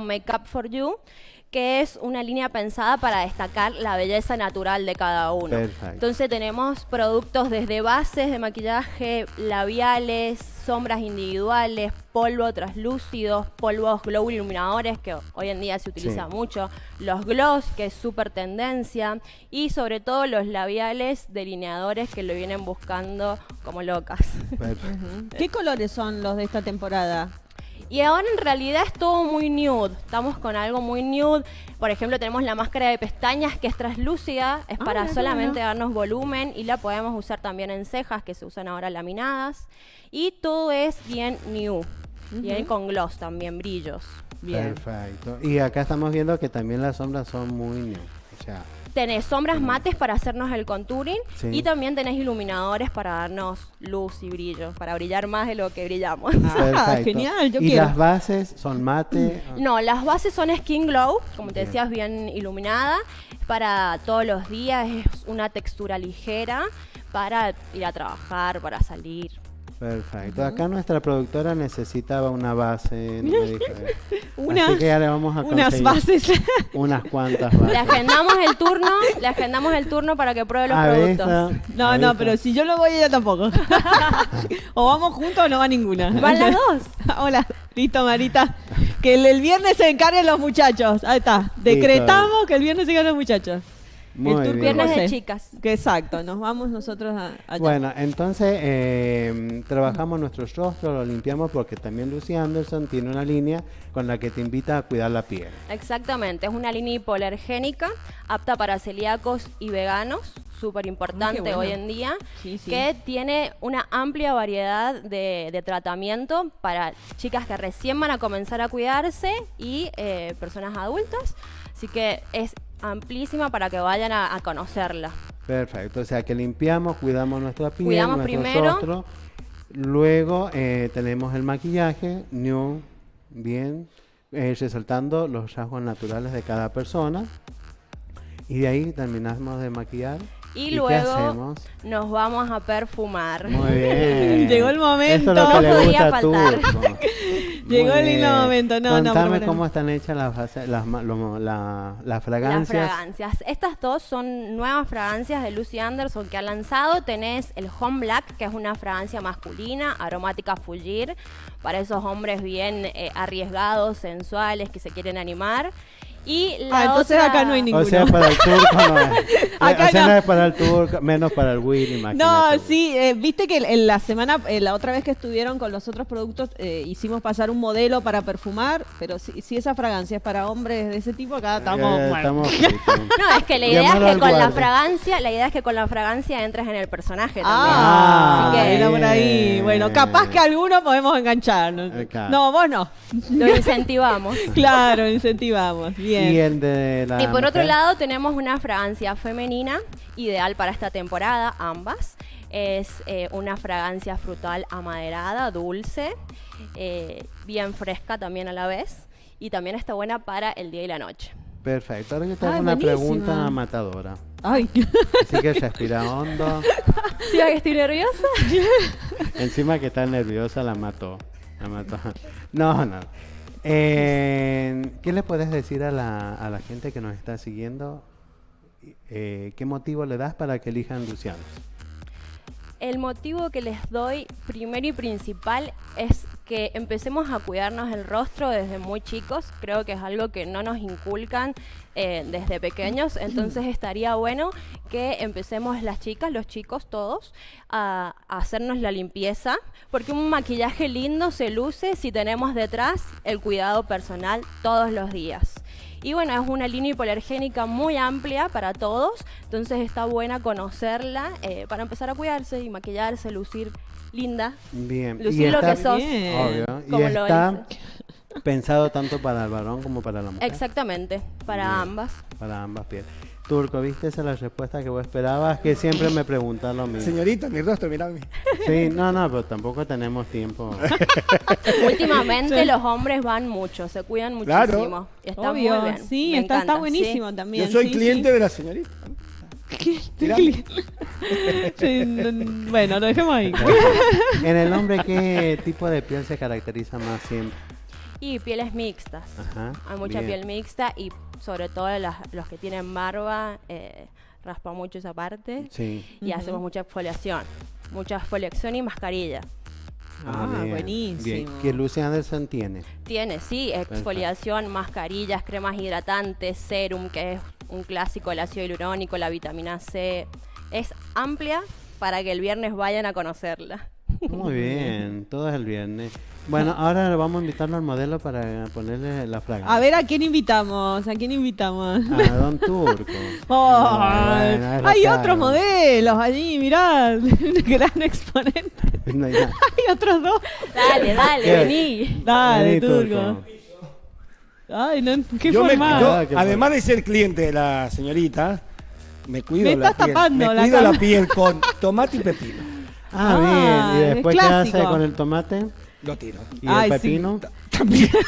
Makeup for You, que es una línea pensada para destacar la belleza natural de cada uno. Perfecto. Entonces tenemos productos desde bases de maquillaje, labiales, sombras individuales, polvo translúcidos, polvos glow iluminadores, que hoy en día se utiliza Sí. mucho, los gloss, que es súper tendencia, y sobre todo los labiales delineadores que lo vienen buscando como locas. ¿Qué colores son los de esta temporada? Y ahora en realidad es todo muy nude. Estamos con algo muy nude. Por ejemplo, tenemos la máscara de pestañas que es translúcida, es Ah, para mira, solamente darnos volumen y la podemos usar también en cejas que se usan ahora laminadas. Y todo es bien nude. Bien con gloss también, brillos. Bien. Perfecto. Y acá estamos viendo que también las sombras son muy new. O sea, Tenés sombras mates para hacernos el contouring Sí. y también tenés iluminadores para darnos luz y brillo, para brillar más de lo que brillamos. Ah, perfecto. genial, yo y quiero. las bases son mate. No, las bases son Skin Glow, como te decías, bien iluminada. Para todos los días es una textura ligera para ir a trabajar, para salir. Perfecto. Acá nuestra productora necesitaba una base. no me dijo, eh. Unas- Así que ya le vamos a Unas bases. Unas cuantas bases. Le agendamos el turno, le agendamos el turno para que pruebe los A productos. esta- No, no, esta. pero si yo no voy, ella tampoco. o vamos juntos o no va ninguna. Van las dos. Hola, listo, Marita. Que el, el viernes se encarguen los muchachos. Ahí está. Decretamos que el viernes se encarguen los muchachos. Muy el tour bien. Viernes de chicas. Que exacto, nos vamos nosotros a, allá. Bueno, entonces eh, trabajamos nuestro rostro, lo limpiamos porque también Lucy Anderson tiene una línea con la que te invita a cuidar la piel. Exactamente, es una línea hipoalergénica apta para celíacos y veganos, súper importante bueno. hoy en día, Sí, sí. que tiene una amplia variedad de, de tratamiento para chicas que recién van a comenzar a cuidarse y eh, personas adultas, así que es amplísima para que vayan a, a conocerla. Perfecto, o sea que limpiamos, cuidamos nuestra piel, Cuidamos nuestro primero. rostro. Luego eh, tenemos el maquillaje, new, bien, eh, resaltando los rasgos naturales de cada persona. Y de ahí terminamos de maquillar. Y, luego nos vamos a perfumar. Muy bien. Llegó el momento. Esto es lo que le No gusta podía a faltar. Turco. Llegó el lindo momento. No, no, Contame pero- cómo están hechas las, las, la- las Las fragancias. fragancias. Estas dos son nuevas fragancias de Lucy Anderson que ha lanzado. Tenés el Home Black, que es una fragancia masculina, aromática Fulgir, para esos hombres bien eh, arriesgados, sensuales, que se quieren animar. Y la Ah, entonces otra- acá no hay O ninguno. sea, para el turco no es. Acá o sea, no. no es para el turco, menos para el Willy, No, imagínate. sí, eh, viste que en la semana, eh, la otra vez que estuvieron con los otros productos, eh, hicimos pasar un modelo para perfumar, pero si, si esa fragancia es para hombres de ese tipo, acá estamos. Eh, bueno. estamos fritos. No, es que la idea es Llamalo que al con la fragancia, la idea es que con la fragancia entres en el personaje Ah, también. Así que era por ahí. Bueno, capaz que alguno podemos engancharnos. Eh, claro. No, vos no. lo incentivamos. Claro, incentivamos. Bien. Y el de la. Y por otro mujer. lado tenemos una fragancia femenina, ideal para esta temporada, ambas. Es eh, una fragancia frutal amaderada, dulce, eh, bien fresca también a la vez. Y también está buena para el día y la noche. Perfecto. Ahora yo te hago Ay, una buenísima. pregunta matadora. Ay, Así que respira hondo. ¿Sí que estoy nerviosa? Encima que está nerviosa, la mató. La mató. No, no. Eh, ¿Qué le puedes decir a la, a la gente que nos está siguiendo? Eh, ¿Qué motivo le das para que elijan Luciano? El motivo que les doy primero y principal es que empecemos a cuidarnos el rostro desde muy chicos. Creo que es algo que no nos inculcan eh, desde pequeños. Entonces estaría bueno que empecemos las chicas, los chicos, todos, a, a hacernos la limpieza. Porque un maquillaje lindo se luce si tenemos detrás el cuidado personal todos los días. Y bueno, es una línea hipoalergénica muy amplia para todos, entonces está buena conocerla eh, para empezar a cuidarse y maquillarse, lucir linda. Bien. Lucir lo que sos. Bien. Obvio. Y Como lo está pensado tanto para el varón como para la mujer. Exactamente, para Bien. ambas. Para ambas pieles. Turco, ¿viste esa es la respuesta que vos esperabas? Que siempre me preguntan lo mismo. Señorita, mi rostro, mira mi. Sí, no, no, pero tampoco tenemos tiempo. Últimamente Sí. los hombres van mucho, se cuidan Claro. muchísimo. Y está Obvio, muy bien. sí, me está, está buenísimo sí. también. Yo soy sí, cliente sí. de la señorita. Sí, bueno, lo dejemos ahí. en el hombre, ¿qué tipo de piel se caracteriza más siempre? Y pieles mixtas. Ajá, Hay mucha bien. piel mixta y sobre todo las- los que tienen barba, eh, raspa mucho esa parte. Sí. Y hacemos mucha exfoliación. Mucha exfoliación y mascarilla. Ah, bien, buenísimo. Bien. ¿Qué Lucy Anderson tiene? Tiene, sí, exfoliación, mascarillas, cremas hidratantes, serum, que es un clásico, el ácido hialurónico, la vitamina C. Es amplia para que el viernes vayan a conocerla. Muy bien, todo es el viernes. Bueno, ahora vamos a invitarlo al modelo para ponerle la fragancia. A ver, ¿a quién invitamos? ¿A quién invitamos? A Don Turco. No, hay otros modelos allí, mirá, gran exponente. No hay otros dos. Dale, dale, ¿Qué? vení. Dale, Vení, turco. Ay, no, qué Yo me- formal. yo, Ah, qué además de ser cliente de la señorita, me cuido Me la estás piel. tapando me la cuido la piel con tomate y pepino. Ah, Ah, bien. ¿Y es después qué hace con el tomate? Lo tiro. ¿Y Ay, el sí. pepino? También.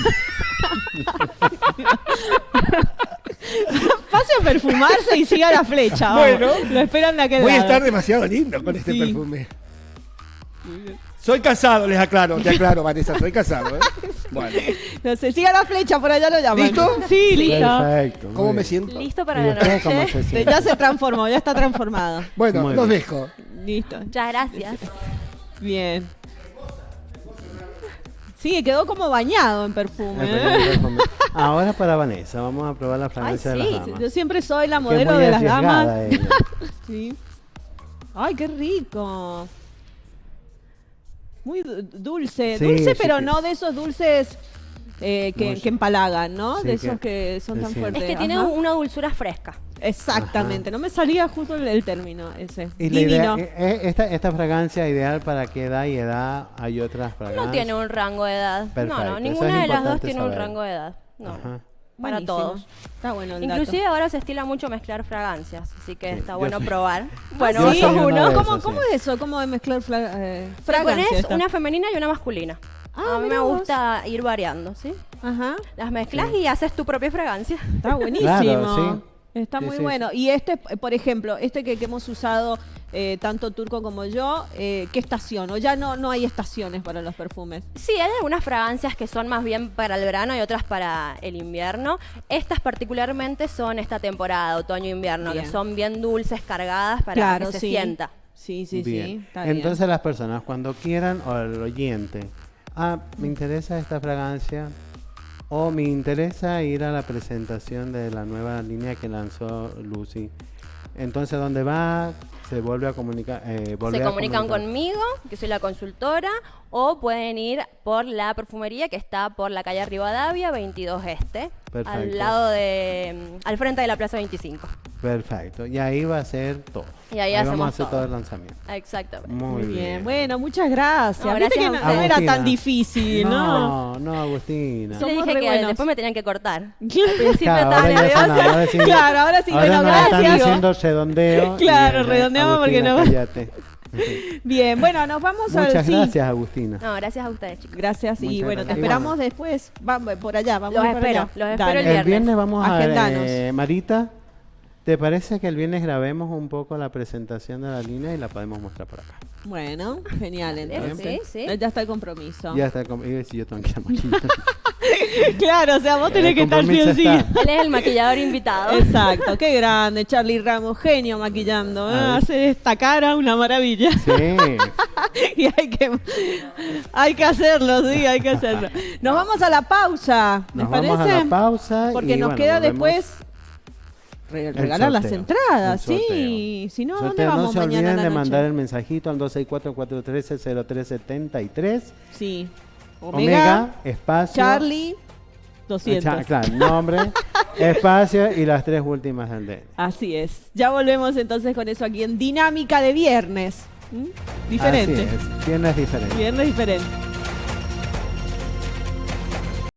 Pase a perfumarse y siga la flecha. Bueno. lo esperan de aquel Voy a estar demasiado lindo con este Sí. perfume. Soy casado, les aclaro, te aclaro, Vanessa, soy casado. ¿eh? Bueno, No sé, siga la flecha, por allá lo llaman. ¿Listo? Sí, listo. Perfecto. ¿cómo me siento? Listo ¿Y para la noche. se? Ya se transformó, ya está transformado. Bueno, Muy los bien. dejo. Listo. Muchas gracias. Bien. Sí, quedó como bañado en perfume. ¿eh? Ahora para Vanessa, vamos a probar la fragancia Ay, de sí, las damas. Yo siempre soy la Que es modelo muy de las damas. Sí. Ay, qué rico. Muy du- dulce. Sí, dulce, sí pero que- no de esos dulces eh, que, empalagan, ¿no? Sí, de esos que son tan sí. fuertes. Es que tiene Ajá. una dulzura fresca. Exactamente. No me salía justo el, el término ese. Y idea- Divino. eh, eh, esta, esta fragancia ideal para qué edad y edad hay otras fragancias. No tiene un rango de edad. Perfecto, No, no, es ninguna de las dos tiene un rango de edad. No. Ajá. Para Buenísimo. todos. Está bueno el Inclusive dato. ahora se estila mucho mezclar fragancias, así que Sí, está bueno soy- probar. Bueno, ¿Cómo, cómo sí. es eso? ¿Cómo de mezclar eh, fragancias? una femenina y una masculina. Ah, a mí me vos. gusta ir variando, ¿sí? Ajá. Las mezclas y haces tu propia fragancia. Está buenísimo. Claro, sí. Está Sí, muy sí, bueno. Y este, por ejemplo, este que, que hemos usado eh, tanto Turco como yo, eh, ¿qué estación? O ya no, no hay estaciones para los perfumes. Sí, hay algunas fragancias que son más bien para el verano y otras para el invierno. Estas particularmente son esta temporada, otoño-invierno, que son bien dulces, cargadas para claro, que se sí. sienta. Sí, sí, bien. sí. Está bien. Entonces las personas cuando quieran o el oyente, ah, me interesa esta fragancia o me interesa ir a la presentación de la nueva línea que lanzó Lucy. Entonces, ¿dónde va? Se vuelve a comunicar. eh, volver Se comunican comunicar. conmigo, que soy la consultora, o pueden ir por la perfumería que está por la calle Rivadavia, 22 Este, Perfecto. al lado de, mm, al frente de la Plaza 25. Perfecto. Y ahí va a ser todo. Y ahí vamos a hacemos hacer todo. todo el lanzamiento. Exactamente. Muy, Muy bien. Bueno, muchas gracias. No, gracias que no, era tan difícil, ¿no? No, no, Agustina. Le Somos dije que buenos. después me tenían que cortar. Al Claro, principio Claro, estaba ahora nerviosa. sí- Claro, ahora sí, ahora bueno, nos están gracias. haciendo redondeo. Claro, eh, redondeamos porque no- cállate. Bien, bueno, nos vamos a Muchas sí. gracias, Agustina. No, gracias a ustedes, chicos. Gracias y bueno, te esperamos después. Vamos por allá, vamos Los espero, allá. los espero el El viernes. viernes vamos a Agendanos. eh, Marita, ¿te parece que el viernes grabemos un poco la presentación de la línea y la podemos mostrar por acá? Bueno, genial entonces. Sí, sí. Ya está el compromiso. Ya está, iba a decir yo tengo que. Claro, o sea, vos tenés que estar sí o sí. Él es el maquillador invitado. Exacto, qué grande, Charlie Ramos, genio maquillando, ¿eh? Hace esta cara una maravilla. Sí, y hay que, hay que hacerlo, sí, hay que hacerlo. Nos vamos a la pausa, ¿les nos parece? vamos a la pausa. Porque y nos bueno, queda después re- regalar las entradas, sí. Si no, ¿dónde vamos no se mañana olviden la de mandar el mensajito al 264-413-0373. Sí. Omega, Omega, espacio. Charlie, 200. cha- claro, nombre, espacio y las tres últimas del. Así es. Ya volvemos entonces con eso aquí en Dinámica de Viernes. ¿Mm? Diferente. Así es, viernes diferente. Viernes diferente.